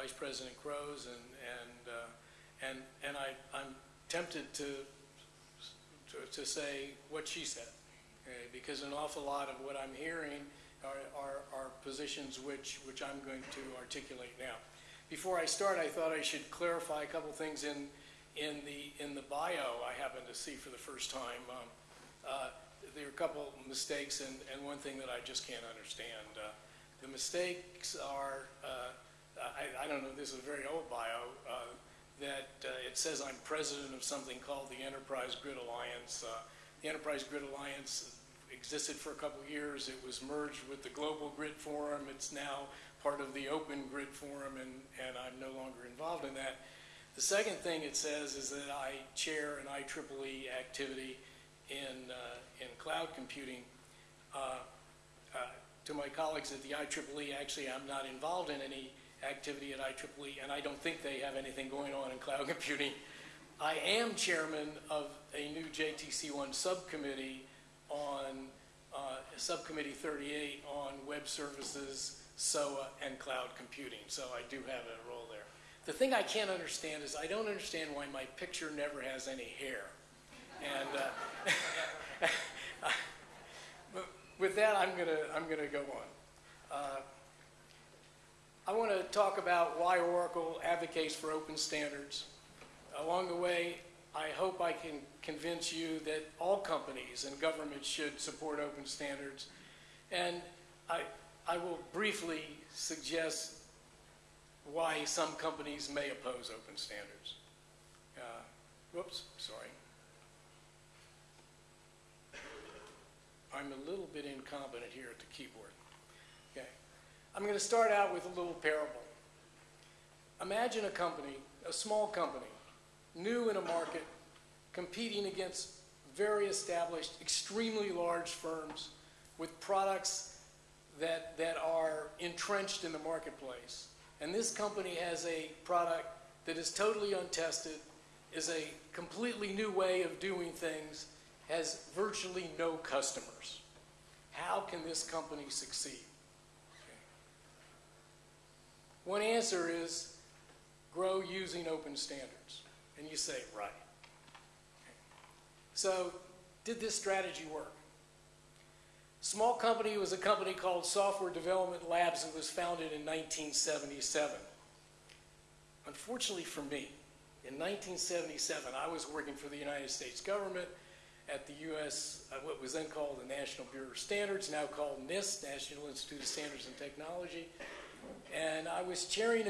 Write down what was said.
Vice President Kroes, and, and, uh, and, and I, I'm tempted to, to, to say what she said, okay? because an awful lot of what I'm hearing are, are, are positions which, which I'm going to articulate now. Before I start, I thought I should clarify a couple things in, in, the, in the bio I happened to see for the first time. Um, uh, there are a couple mistakes and, and one thing that I just can't understand. Uh, the mistakes are, uh, I, I, don't know, this is a very old bio, uh, that uh, it says I'm president of something called the Enterprise Grid Alliance. Uh, the Enterprise Grid Alliance existed for a couple years. It was merged with the Global Grid Forum. It's now part of the Open Grid Forum, and, and I'm no longer involved in that. The second thing it says is that I chair an IEEE activity in, uh, in cloud computing. Uh, uh, to my colleagues at the IEEE, actually, I'm not involved in any activity at IEEE, and I don't think they have anything going on in cloud computing. I am chairman of a new JTC1 subcommittee on uh, Subcommittee 38 on web services, SOA, and cloud computing. So I do have a role there. The thing I can't understand is I don't understand why my picture never has any hair. And uh, with that, I'm gonna I'm gonna go on. Uh, I want to talk about why Oracle advocates for open standards. Along the way, I hope I can convince you that all companies and governments should support open standards. And I, I will briefly suggest why some companies may oppose open standards. Uh, whoops, sorry. I'm a little bit incompetent here at the keyboard. Okay. I'm going to start out with a little parable. Imagine a company, a small company, new in a market, competing against very established, extremely large firms with products that, that are entrenched in the marketplace. And this company has a product that is totally untested, is a completely new way of doing things, has virtually no customers. How can this company succeed? Okay. One answer is grow using open standards. And you say, right. So, did this strategy work? Small company was a company called Software Development Labs that was founded in 1977. Unfortunately for me, in 1977, I was working for the United States government at the U.S., uh, what was then called the National Bureau of Standards, now called NIST, National Institute of Standards and Technology. And I was chairing